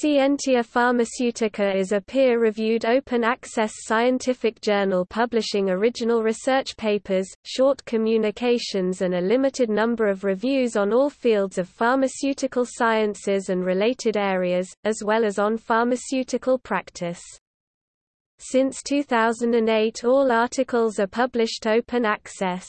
Scientia Pharmaceutica is a peer-reviewed open-access scientific journal publishing original research papers, short communications and a limited number of reviews on all fields of pharmaceutical sciences and related areas, as well as on pharmaceutical practice. Since 2008 all articles are published open access.